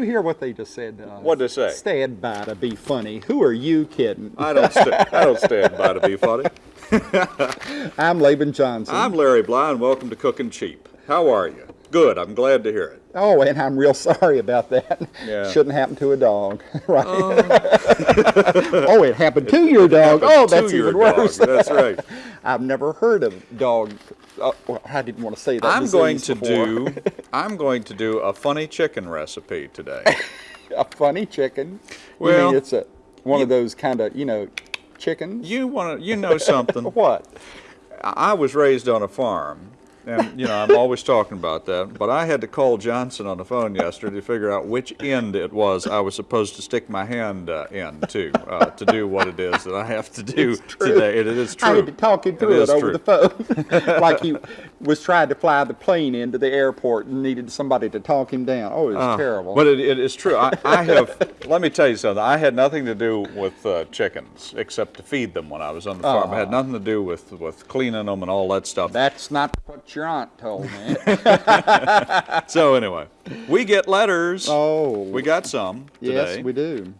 You hear what they just said to us? What'd they say? Stand by to be funny. Who are you kidding? I don't, st I don't stand by to be funny. I'm Laban Johnson. I'm Larry Bly, and welcome to Cooking Cheap. How are you? Good. I'm glad to hear it. Oh, and I'm real sorry about that. Yeah. Shouldn't happen to a dog, right? oh, it happened to your dog. Oh, that's even dog, worse. That's right. I've never heard of dog. Uh, well, I didn't want to say that. I'm going to before. do. I'm going to do a funny chicken recipe today. a funny chicken. you Well, mean it's a one of those kind of you know chickens. You want to? You know something? What? I was raised on a farm, and you know I'm always talking about that. But I had to call Johnson on the phone yesterday to figure out which end it was I was supposed to stick my hand uh, in to uh, to do what it is that I have to do today. It is true. I had to talk him through it over true. the phone, like he was trying to fly the plane into the airport and needed somebody to talk him down. Oh, it was Uh, terrible. But it, it is true. I, I have. let me tell you something. I had nothing to do with uh, chickens except to feed them when I was on the farm. I had nothing to do with with cleaning them and all that stuff. That's not what your aunt told me. So anyway, we get letters. oh, We got some today. Yes, we do.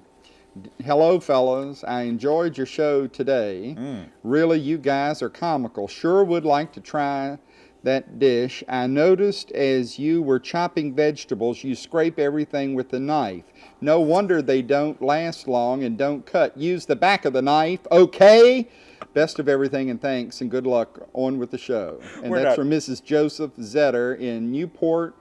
Hello, fellas. I enjoyed your show today. Mm. Really, you guys are comical. Sure would like to try that dish. I noticed as you were chopping vegetables, you scrape everything with the knife. No wonder they don't last long and don't cut. Use the back of the knife, okay? Best of everything and thanks and good luck on with the show. And We're that's not- from Mrs. Joseph Zetter in Newport.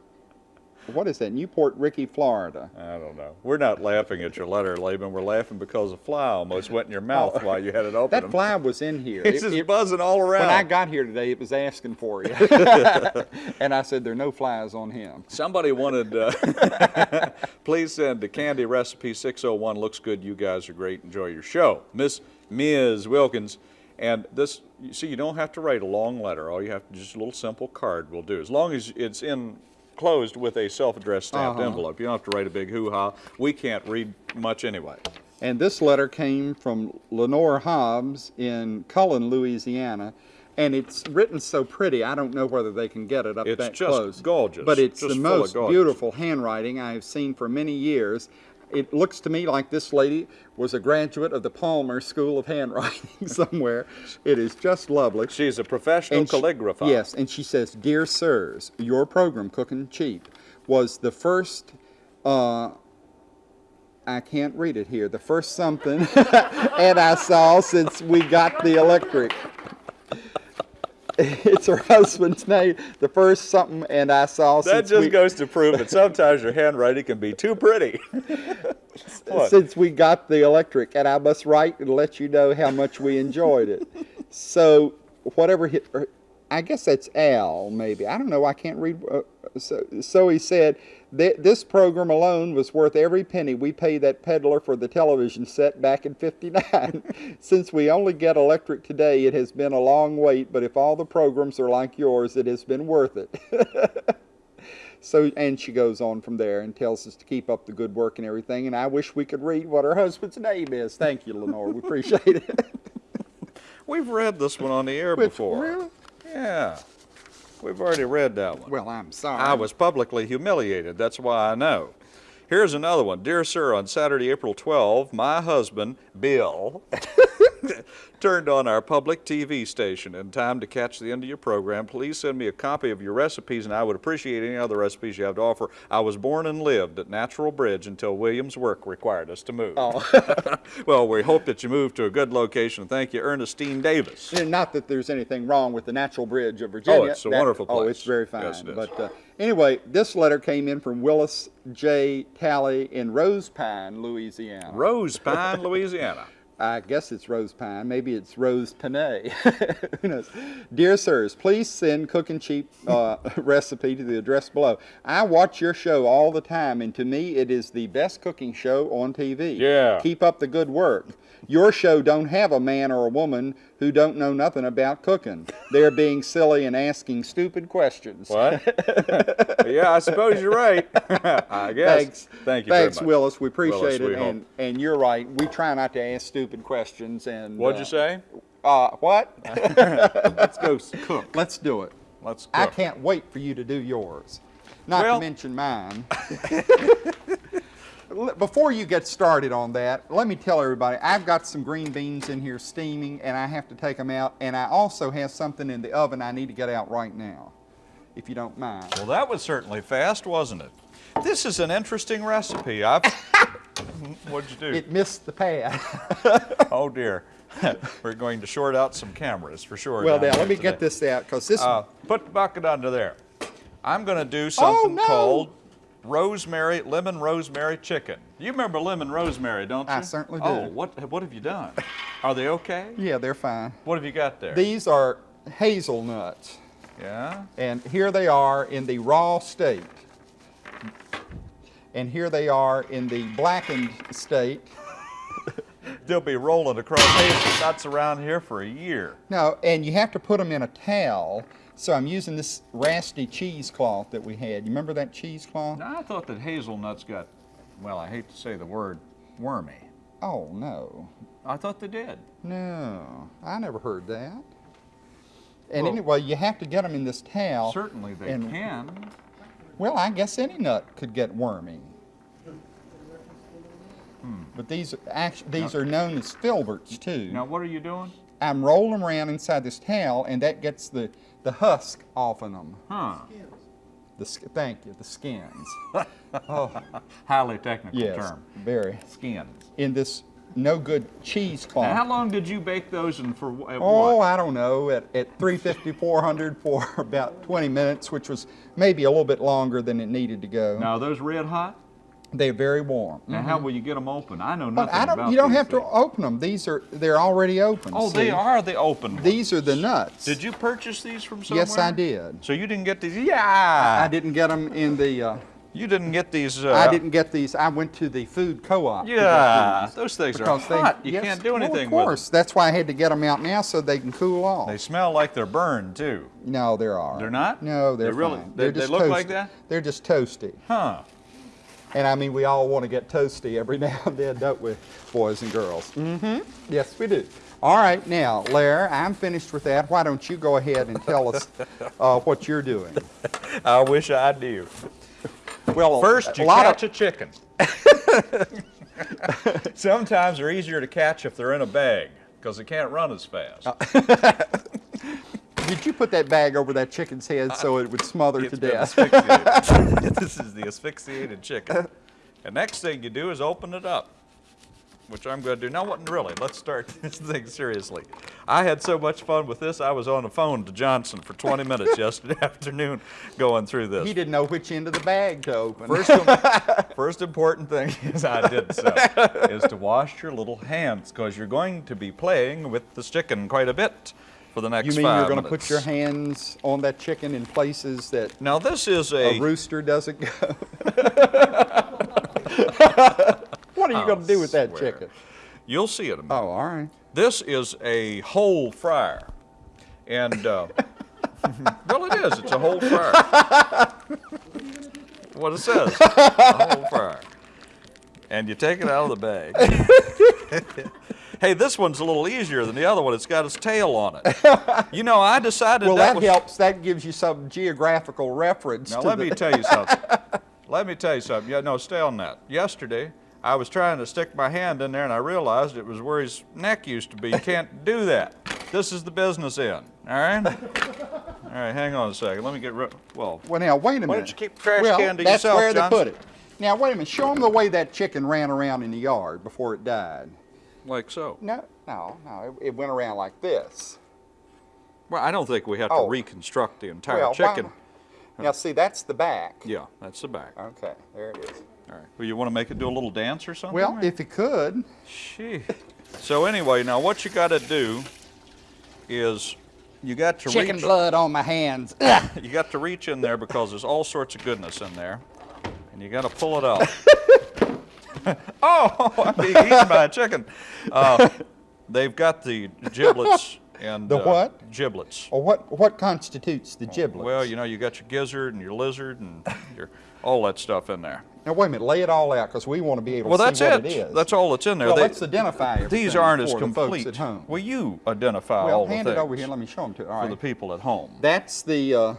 What is that? Newport Ricky, Florida. I don't know. We're not laughing at your letter, Laban. We're laughing because a fly almost went in your mouth while you had it open. Oh. That fly was in here. It's It- just it- buzzing all around. when I got here today, it was asking for you. and I said, there are no flies on him. Somebody wanted, uh, please send the Candy Recipe 601. Looks good. You guys are great. Enjoy your show. Miss Ms. Wilkins. And this, you see, you don't have to write a long letter. All you have to, just a little simple card will do. As long as it's enclosed with a self-addressed stamped Uh-huh. envelope. You don't have to write a big hoo-ha. We can't read much anyway. And this letter came from Lenore Hobbs in Cullen, Louisiana. And it's written so pretty, I don't know whether they can get it up It's that just gorgeous, But it's just the most beautiful handwriting I have seen for many years. It looks to me like this lady was a graduate of the Palmer School of Handwriting somewhere. It is just lovely. She's a professional And she- calligrapher. yes, and she says, "Dear sirs, your program, Cooking Cheap, was the first. Uh, I can't read it here. The first something, and I saw since we got the electric. It's her husband's name. The first something, and I saw That just we, goes to prove that sometimes your handwriting can be too pretty. Since we got the electric, and I must write and let you know how much we enjoyed it. so whatever hit, or er, I guess that's Al, maybe. I don't know. I can't read. Uh, so, so he said, "Th- this program alone was worth every penny we paid that peddler for the television set back in 59. Since we only get electric today, it has been a long wait, but if all the programs are like yours, it has been worth it. So, and she goes on from there and tells us to keep up the good work and everything. And I wish we could read what her husband's name is. Thank you, Lenore. We appreciate it. We've read this one on the air Which- before. really? Yeah. We've already read that one. Well, I'm sorry. I was publicly humiliated. That's why I know. Here's another one. Dear sir, on Saturday, April 12, my husband, Bill, turned on our public TV station in time to catch the end of your program. Please send me a copy of your recipes, and I would appreciate any other recipes you have to offer. I was born and lived at Natural Bridge until Williams' work required us to move. Oh. well, we hope that you move to a good location. Thank you, Ernestine Davis. And Not that there's anything wrong with the Natural Bridge of Virginia. Oh, it's a That- wonderful Oh, it's very fine. Yes, it is. But uh, anyway, this letter came in from Willis J. Talley in Rose Pine, Louisiana. Rose Pine, Louisiana. I guess it's Rose Pine. Maybe it's Rose Panay. Who knows? Dear sirs, please send Cooking Cheap uh, recipe to the address below. I watch your show all the time, and to me, it is the best cooking show on TV. Yeah. Keep up the good work. Your show don't have a man or a woman who don't know nothing about cooking. They're being silly and asking stupid questions. What? yeah, I suppose you're right. I guess. Thanks. Thank you Thanks, very much. Willis. We appreciate Willis, it. we and, and you're right. We try not to ask stupid questions. And What'd uh, you say? Uh, what? Let's go cook. Let's do it. Let's cook. I can't wait for you to do yours. not Well- to mention mine. Before you get started on that, let me tell everybody I've got some green beans in here steaming and I have to take them out. And I also have something in the oven I need to get out right now, if you don't mind. Well, that was certainly fast, wasn't it? This is an interesting recipe. I've. What'd you do? It missed the pad. oh dear. We're going to short out some cameras for sure. well, now let me today. get this out because this. Uh, put the bucket under there. I'm going to do something no. called rosemary, lemon rosemary chicken. You remember lemon rosemary, don't you? I certainly do. Oh, what, what have you done? Are they okay? yeah, they're fine. What have you got there? These are hazelnuts. yeah? And here they are in the raw state. And here they are in the blackened state. They'll be rolling across hazelnuts around here for a year. No, and you have to put them in a towel. So I'm using this rasty cheesecloth that we had. You remember that cheesecloth? Now, I thought that hazelnuts got, well, I hate to say the word wormy. Oh, no. I thought they did. No, I never heard that. And Well- anyway, you have to get them in this towel. Certainly they and- can. Well, I guess any nut could get wormy. Hmm, but these actually these are known as filberts too. Now, what are you doing? I'm rolling around inside this towel, and that gets the the husk off of them. Huh. The thank you, the skins. Highly technical yes, term. very. Skins. In this no good cheesecloth. Now, how long did you bake those and for wh- at Oh, what? I don't know, at, at 350, 400 for about 20 minutes, which was maybe a little bit longer than it needed to go. Now, are those red hot? They're very warm. Now, how will you get them open? I know Mm-hmm. But nothing I don't. about You don't these have to open them. These are they're already open. Oh, see? they are the open ones. These are the nuts. Did you purchase these from somewhere? Yes, I did. So you didn't get these? Yeah. I didn't get them in the. Uh, You didn't get these? Uh, I didn't get these. I went to the food co-op. Yeah, those things are they- hot. You yes, can't do well, anything Of with them. course, that's why I had to get them out now so they can cool off. They smell like they're burned too. no, there are. They're not? No, they're They really- fine. they- They're they just look like toasty. that? They're just toasty. Huh. And I mean, we all want to get toasty every now and then, don't we, boys and girls? Mm-hmm. Yes, we do. All right, now, Lair, I'm finished with that. Why don't you go ahead and tell us uh, what you're doing? I wish I knew. Well, First, a you lot catch of, a chicken. Sometimes they're easier to catch if they're in a bag because they can't run as fast. Oh. Did you put that bag over that chicken's head so it would smother to death? this is the asphyxiated chicken. The next thing you do is open it up, which I'm going to do. Now, what really? Let's start this thing seriously. I had so much fun with this. I was on the phone to Johnson for 20 minutes yesterday afternoon going through this. He didn't know which end of the bag to open. First, first important thing is I did so is to wash your little hands because you're going to be playing with this chicken quite a bit for the next you mean five you're going to put your hands on that chicken in places that Now this is a a rooster doesn't go? What are you going to do with that swear. chicken? you'll see it. In a minute. Oh, all right. This is a whole fryer, and uh, well, it is. It's a whole fryer. what it says, a whole fryer, and you take it out of the bag. hey, this one's a little easier than the other one. It's got its tail on it. You know, I decided Well, that that was. helps. That gives you some geographical reference. Now let me tell you something. let me tell you something. Yeah, no, stay on that. Yesterday, I was trying to stick my hand in there, and I realized it was where his neck used to be. You can't do that. This is the business end. All right. All right. Hang on a second. Let me get rid. Well, Well, now wait a minute. Why don't you keep the trash well, can to that's yourself, where Johnson? they put it. Now wait a minute. Show them the way that chicken ran around in the yard before it died. like so. No, no, no. It, it went around like this. Well, I don't think we have Oh. to reconstruct the entire well, chicken. Now see, that's the back. Yeah, that's the back. Okay, there it is. Right. Well, you want to make it do a little dance or something? Well, or- if it could, Gee. So anyway, now what you got to do is you got to chicken reach. blood on my hands. You got to reach in there because there's all sorts of goodness in there, and you got to pull it out. oh, I'm being eaten by a chicken. Uh, they've got the giblets and The uh, what? Giblets. Or what? What constitutes the giblets? Well, you know, you got your gizzard and your lizard and your all that stuff in there. Now wait a minute. Lay it all out because we want to be able Well, to that's see what it. it is. That's all that's in there. Well, They- let's identify these aren't as complete. at home. Well, you identify well, all the things. hand it over here. Let me show them to you. All for right. the people at home. That's the uh,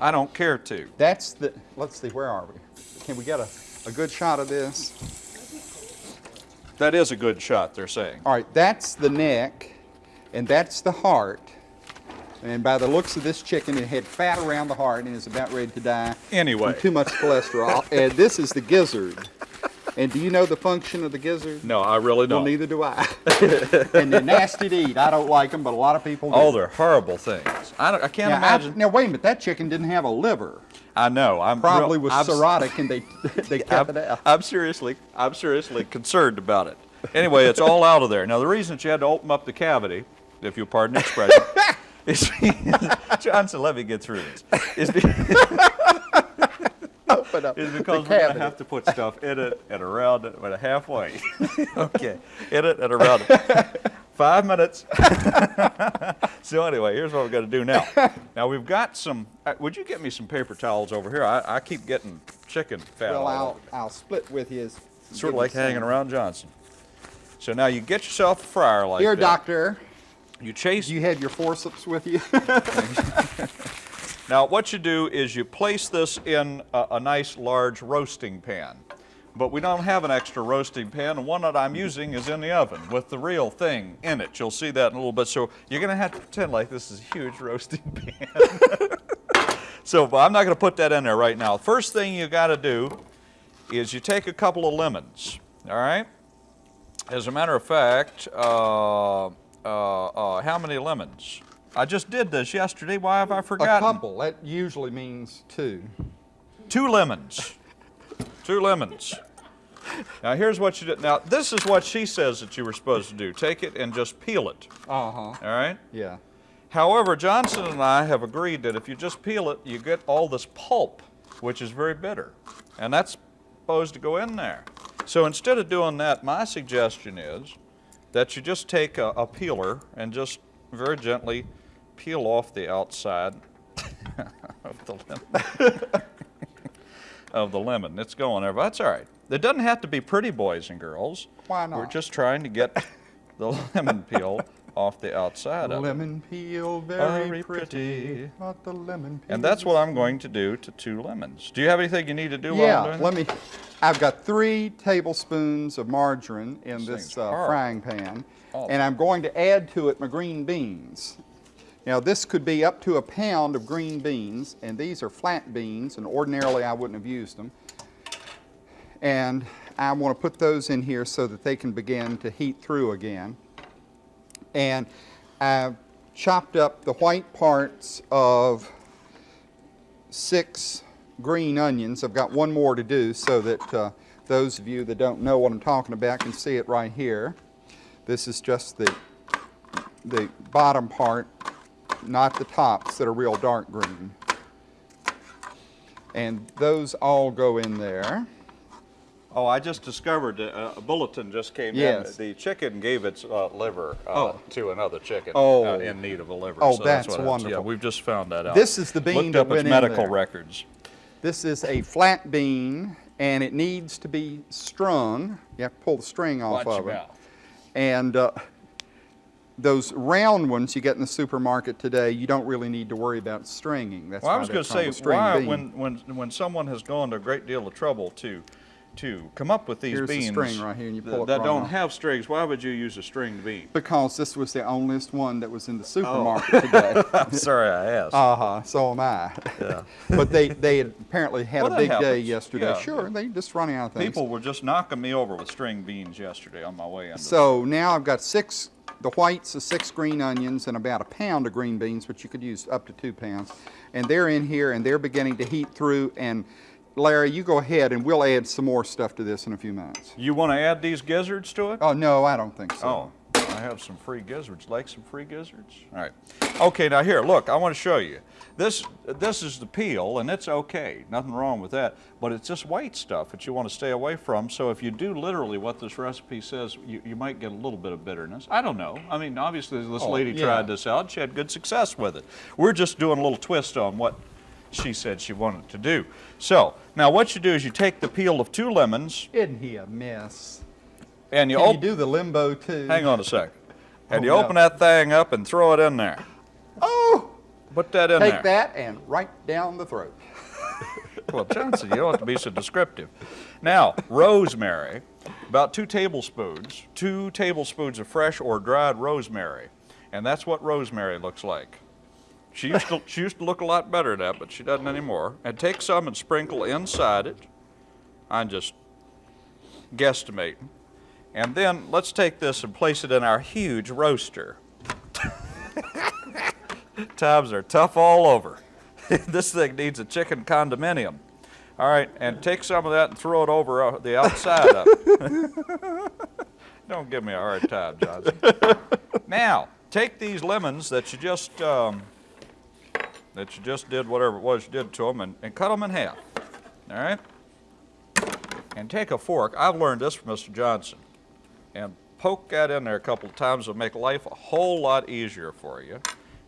I don't care to. That's the, let's see, where are we? Can we get a, a good shot of this? That is a good shot, they're saying. All right, that's the neck, and that's the heart. And by the looks of this chicken, it had fat around the heart and is about ready to die. Anyway. Too much cholesterol. and this is the gizzard. And do you know the function of the gizzard? No, I really don't. neither do I. and they're nasty to eat. I don't like them, but a lot of people do. Oh, they're horrible things. I, don't, I can't now, I- imagine. now, wait a minute. That chicken didn't have a liver. I know. I'm Probably real- was I'm, cirrhotic, and they they kept I'm, it out. I'm seriously, I'm seriously concerned about it. Anyway, it's all out of there. Now, the reason that you had to open up the cavity, if you'll pardon the expression, is Johnson. Let me get through this. Is, Open up is because we're going to have to put stuff in it and around it, but halfway. okay, in it and around it. Five minutes. so anyway, here's what we're going to do now. Now we've got some. Uh, would you get me some paper towels over here? I, I keep getting chicken fat. Well, I'll. I'll split with as- Sort of like hanging around Johnson. So now you get yourself a fryer like Here, that. doctor. You chase. You have your forceps with you? Now what you do is you place this in a, a nice large roasting pan. But we don't have an extra roasting pan. The one that I'm using is in the oven with the real thing in it. You'll see that in a little bit. So you're going to have to pretend like this is a huge roasting pan. so but I'm not going to put that in there right now. First thing you got to do is you take a couple of lemons. All right. As a matter of fact, uh, uh, uh, how many lemons? I just did this yesterday. Why have I forgotten? A couple. That usually means two. Two lemons. Two lemons. Now here's what you do. Now this is what she says that you were supposed to do. Take it and just peel it. Uh huh. All right. Yeah. However, Johnson and I have agreed that if you just peel it, you get all this pulp, which is very bitter, and that's supposed to go in there. So instead of doing that, my suggestion is that you just take a, a peeler and just very gently peel off the outside of the lemon. of the lemon. It's going there, but that's all right. It doesn't have to be pretty, boys and girls. Why not? We're just trying to get the lemon peel off the outside of it. Lemon peel, very, Very pretty. pretty. But the lemon peel. And that's what I'm going to do to two lemons. Do you have anything you need to do while I'm Yeah. doing Let me. I've got three tablespoons of margarine in This this uh, frying pan, Oh. and I'm going to add to it my green beans. Now this could be up to a pound of green beans, and these are flat beans, and ordinarily I wouldn't have used them. And I want to put those in here so that they can begin to heat through again. And I've chopped up the white parts of six green onions. I've got one more to do so that uh, those of you that don't know what I'm talking about can see it right here. This is just the, the bottom part, not the tops that are real dark green. And those all go in there. Oh, I just discovered uh, a bulletin just came Yes. in. The chicken gave its uh, liver uh, Oh. to another chicken Oh. uh, in need of a liver. Oh, so that's what wonderful. Yeah, we've just found that out. This is the bean Looked that up went its medical records. This is a flat bean, and it needs to be strung. You have to pull the string off Watch of it. mouth. And uh, those round ones you get in the supermarket today, you don't really need to worry about stringing. That's Well, I was going to say, a why, when, when, when someone has gone to a great deal of trouble to, to come up with these Here's the beans string right here, and you th- pull it that right don't off. have strings, why would you use a stringed bean? Because this was the onlyest one that was in Oh. the supermarket today. I'm sorry I asked. Uh huh. So am I. Yeah. but they they had apparently had Well, a big day yesterday. Yeah. Sure, they just running out of things. People were just knocking me over with string beans yesterday on my way in. So now I've got six, the whites of six green onions and about a pound of green beans, which you could use up to two pounds. And they're in here and they're beginning to heat through. And Larry, you go ahead and we'll add some more stuff to this in a few minutes. You want to add these gizzards to it? Oh, no, I don't think so. Oh, I have some free gizzards. Like some free gizzards? All right. Okay, now here, look, I want to show you. This this is the peel, and it's okay. Nothing wrong with that. But it's just white stuff that you want to stay away from. So if you do literally what this recipe says, you, you might get a little bit of bitterness. I don't know. I mean, obviously this Oh, lady yeah. tried this out. She had good success with it. We're just doing a little twist on what she said she wanted to do. So now what you do is you take the peel of two lemons Isn't he a mess? and you Can you do the limbo too? Hang on a second. Oh, and Oh, you no. open that thing up and throw it in there. Oh, Put that in Take there. Take that and right down the throat. Well, Johnson, you don't have to be so descriptive. Now, rosemary, about two tablespoons, two tablespoons of fresh or dried rosemary. And that's what rosemary looks like. She used to, she used to look a lot better than that, but she doesn't anymore. And take some and sprinkle inside it. I'm just guesstimating. And then let's take this and place it in our huge roaster. Times are tough all over. this thing needs a chicken condominium. All right, and take some of that and throw it over uh, the outside of it. Don't give me a hard time, Johnson. now, take these lemons that you just um, that you just did whatever it was you did to them and, and cut them in half. All right, and take a fork. I've learned this from Mr. Johnson, and poke that in there a couple of times will make life a whole lot easier for you.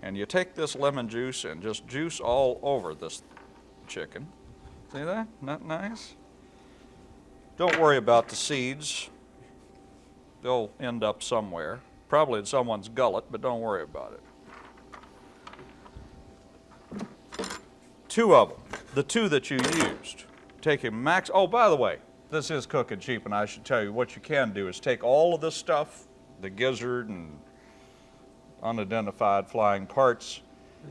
And you take this lemon juice and just juice all over this chicken. See that? Not nice? Don't worry about the seeds. They'll end up somewhere. Probably in someone's gullet, but don't worry about it. Two of them. The two that you used. Take a max. Oh, by the way, this is cooking cheap, and I should tell you what you can do is take all of this stuff, the gizzard and unidentified flying parts,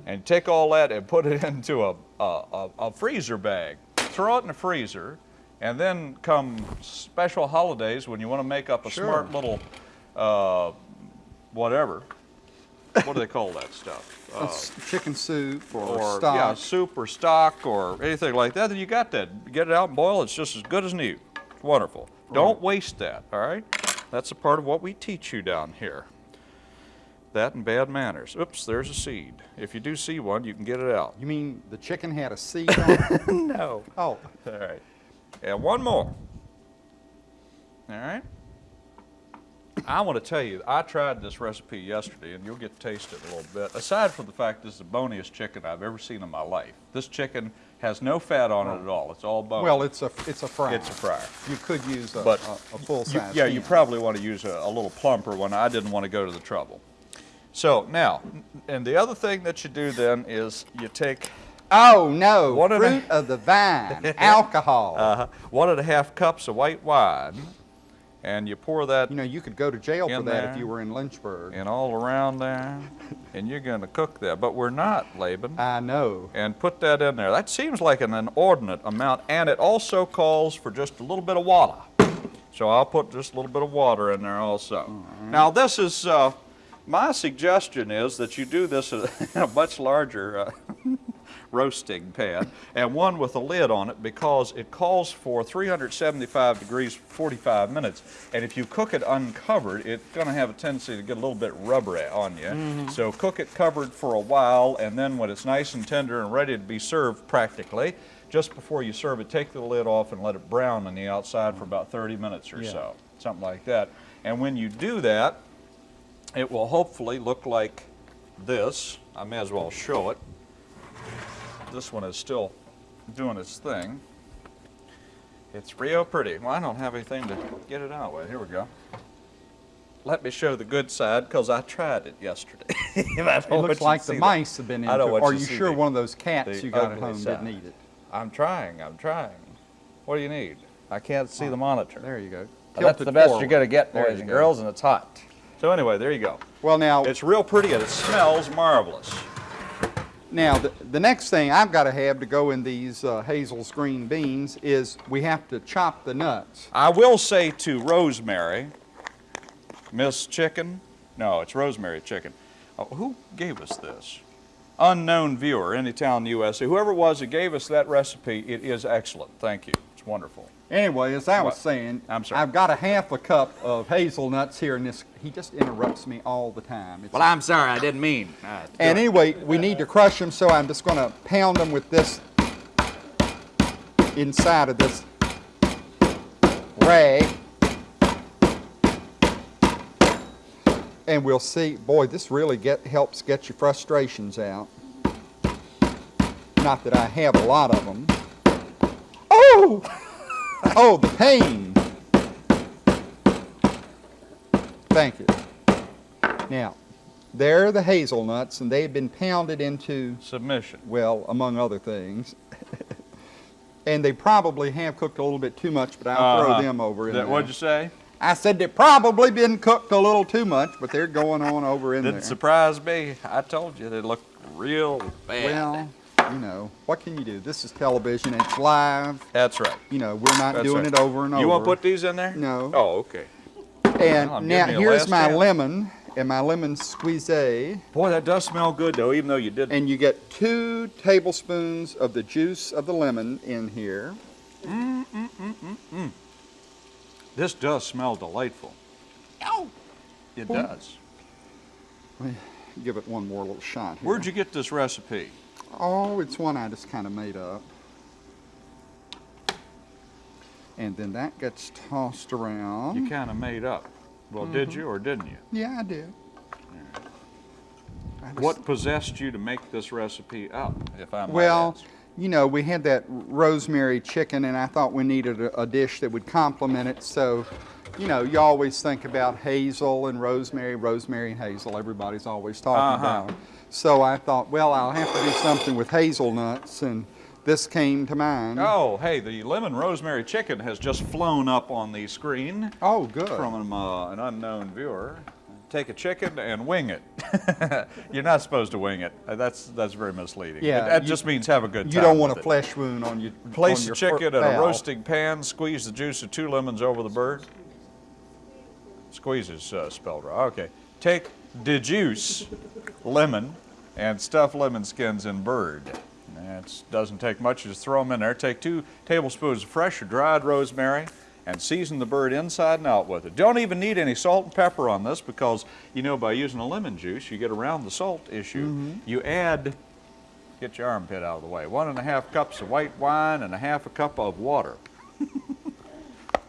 and take all that and put it into a, a, a, a freezer bag. Throw it in the freezer, and then come special holidays when you want to make up a Sure. smart little uh, whatever. What do they call that stuff? Uh, chicken soup or, or stock. yeah, soup or stock or anything like that, then you got that. Get it out and boil. It's just as good as new. It's wonderful. Don't waste that. All right. That's a part of what we teach you down here. That and bad manners. Oops, there's a seed. If you do see one, you can get it out. You mean the chicken had a seed on it? No. Oh, All right. And one more. All right. I want to tell you, I tried this recipe yesterday, and you'll get to taste it a little bit. Aside from the fact this is the boniest chicken I've ever seen in my life, this chicken has no fat on it at all. It's all bone. well, it's a it's a fry. it's a fryer. You could use a, But a, a full You- size. yeah, you probably want to use a, a little plumper one. I didn't want to go to the trouble. So now, and the other thing that you do then is you take Oh no! One and a- Fruit of the vine, alcohol. uh, one and a half cups of white wine, and you pour that you know, you could go to jail for that if you were in Lynchburg. and all around there, and you're going to cook that. But we're not, Laban. I know. And put that in there. That seems like an inordinate amount, and it also calls for just a little bit of water. So I'll put just a little bit of water in there also. Now this is, uh, my suggestion is that you do this in a much larger uh, roasting pan and one with a lid on it because it calls for 375 degrees 45 minutes. And if you cook it uncovered it's going to have a tendency to get a little bit rubbery on you. Mm-hmm. So cook it covered for a while and then when it's nice and tender and ready to be served practically just before you serve it take the lid off and let it brown on the outside for about 30 minutes or Yeah. so something like that. And when you do that it will hopefully look like this. I may as well show it this one is still doing its thing. It's real pretty. Well, I don't have anything to get it out with. Here we go. Let me show the good side because I tried it yesterday. It looks like the that. mice have been in it. Are you you sure the- one of those cats you got at home side. didn't eat it? I'm trying. I'm trying. What do you need? I can't see the oh, monitor. There you go. That's the best forward. you're going to get, boys and girls, and it's hot. So anyway, there you go. Well, now, It's real pretty and it smells marvelous. Now the, the next thing I've got to have to go in these uh, Hazel's green beans is we have to chop the nuts. I will say to Rosemary, Miss Chicken, no, it's Rosemary Chicken. Oh, who gave us this? Unknown viewer, any Anytown, USA. Whoever it was that gave us that recipe, it is excellent. Thank you. It's wonderful. Anyway, as I was What? saying, I'm sorry. I've got a half a cup of hazelnuts here, and this he just interrupts me all the time. It's- I'm sorry, I didn't mean. Uh, and anyway, we need to crush them, so I'm just going to pound them with this inside of this rag. And we'll see, boy, this really get, helps get your frustrations out. Not that I have a lot of them. Oh! Oh, the pain. Thank you. Now, They're the hazelnuts, and they've been pounded into, Submission. well, among other things. and they probably have cooked a little bit too much, but I'll Uh-huh. throw them over in That- there. What'd you say? I said they've probably been cooked a little too much, but they're going on over in there. Didn't surprise me. I told you they looked real bad. Well, you know, what can you do? This is television. It's live. that's right. You know, we're not That's doing right. it over and over. You want to put these in there? No. Oh, okay. And Well, now you here's my chance. lemon and my lemon squeeze, Boy, that does smell good though, even though you didn't. and you get two tablespoons of the juice of the lemon in here. This does smell delightful. Ow! It Boy. does. Give it one more little shot. Here. Where'd you get this recipe? Oh, it's one I just kind of made up. And then that gets tossed around. You kind of made up. Well, did Mm-hmm. you or didn't you? Yeah, I did. I just- What possessed you to make this recipe up, if I might Well, ask? You know, we had that rosemary chicken, and I thought we needed a, a dish that would complement it. So, you know, you always think about hazel and rosemary, rosemary and hazel. Everybody's always talking Uh-huh. about. So I thought, well, I'll have to do something with hazelnuts, and this came to mind. Oh, hey, the lemon rosemary chicken has just flown up on the screen Oh, good. from uh, an unknown viewer. Take a chicken and wing it. You're not supposed to wing it. That's that's very misleading. Yeah, that you- just means have a good time. you don't want a flesh wound on your Place on the chicken in a roasting pan. Squeeze the juice of two lemons over the bird. Squeeze is uh, spelled right. Okay. Take the juice, lemon, and stuff lemon skins in bird. That doesn't take much. Just throw them in there. Take two tablespoons of fresh or dried rosemary and season the bird inside and out with it. Don't even need any salt and pepper on this because, you know, by using a lemon juice, you get around the salt issue. Mm-hmm. You add Get your armpit out of the way. One and a half cups of white wine and a half a cup of water.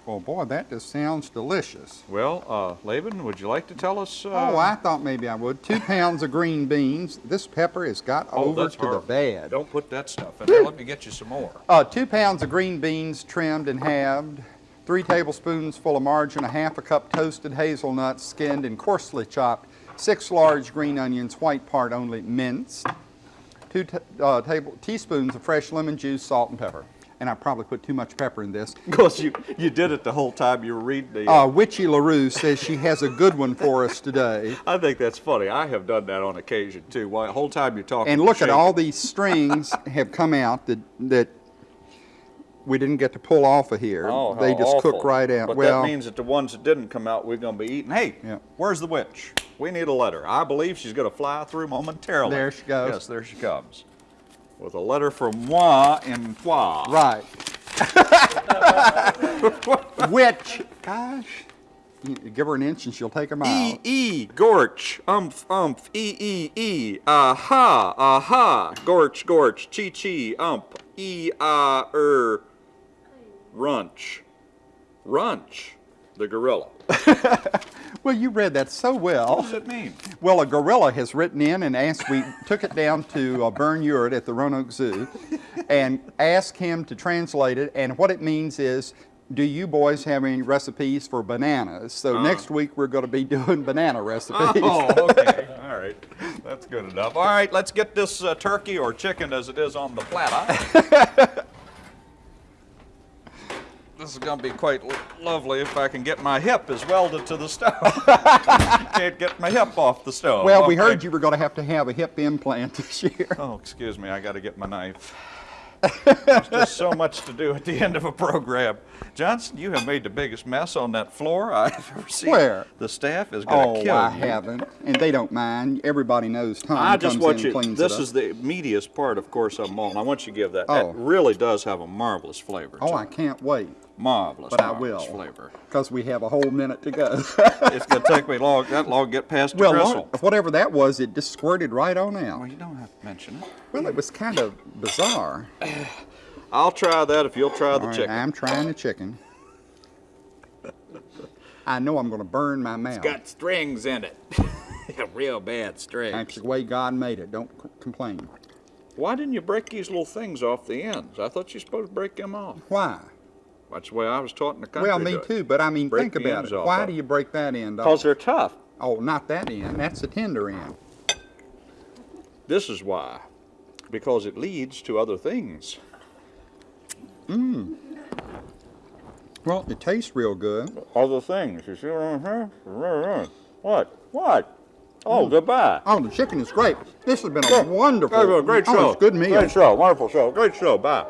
Well, boy, that just sounds delicious. Well, uh, Laban, would you like to tell us? Uh, oh, I thought maybe I would. Two pounds of green beans. This pepper has got oh, over to the horrible. bad. Don't put that stuff in there. Let me get you some more. Uh, two pounds of green beans trimmed and halved, three tablespoons full of margarine, a half a cup toasted hazelnuts skinned and coarsely chopped, six large green onions, white part only, minced, two uh, table, teaspoons of fresh lemon juice, salt and pepper. And I probably put too much pepper in this. Because you, you did it the whole time you were reading the. Uh, Witchy LaRue says she has a good one for us today. I think that's funny. I have done that on occasion too. While the whole time you're talking. And look at all these strings have come out that, that we didn't get to pull off of here. Oh, they just cook right out. But well, that means that the ones that didn't come out, we're going to be eating. Hey, Yeah. where's the witch? We need a letter. I believe she's going to fly through momentarily. There she goes. Yes, there she comes. With a letter from moi and toi. Right. witch. gosh, you give her an inch and she'll take a mile. E E Gorch umph umph E E E aha aha Gorch Gorch Chi Chi ump E ah er Runch Runch the gorilla. Well, you read that so well. What does it mean? Well, a gorilla has written in and asked, we took it down to uh, Bern Ewart at the Roanoke Zoo and asked him to translate it. And what it means is, do you boys have any recipes for bananas? So next week we're going to be doing banana recipes. Oh, okay. All right. That's good enough. All right, let's get this uh, turkey or chicken as it is on the platter. This is going to be quite lovely if I can get my hip is welded to the stove. Can't get my hip off the stove. Well, we heard you were going to have to have a hip implant this year. Oh, excuse me. I got to get my knife. There's just so much to do at the end of a program. Johnson, you have made the biggest mess on that floor I've ever seen. Where? The staff is going to Oh, kill I you. I haven't, and they don't mind. Everybody knows Tom I just comes want in and you. cleans This it up. is the meatiest part, of course, of them all. and I want you to give that. Oh. That really does have a marvelous flavor. oh, I can't wait, marvelous. but I will, flavor. because we have a whole minute to go. it's going to take me long. That long get past the well, gristle. what- whatever that was, it just squirted right on out. Well, you don't have to mention it. Well, it was kind of bizarre. I'll try that if you'll try the All right, chicken. I'm trying the chicken. I know I'm going to burn my mouth. It's got strings in it. Real bad strings. That's the way God made it. Don't complain. Why didn't you break these little things off the ends? I thought you were supposed to break them off. Why? That's the way I was taught in the country. Well, me too, but I mean, Break think about it. Why of do you break that end off? Because they're tough. Oh, not that end. That's the tender end. This is why. Because it leads to other things. Mmm. Well, it tastes real good. Other things. You see what I'm saying? What? What? Oh, mm. goodbye. Oh, the chicken is great. This has been a wonderful, Great, great oh, show. it's good meal. Great show. Wonderful show. Great show. Bye.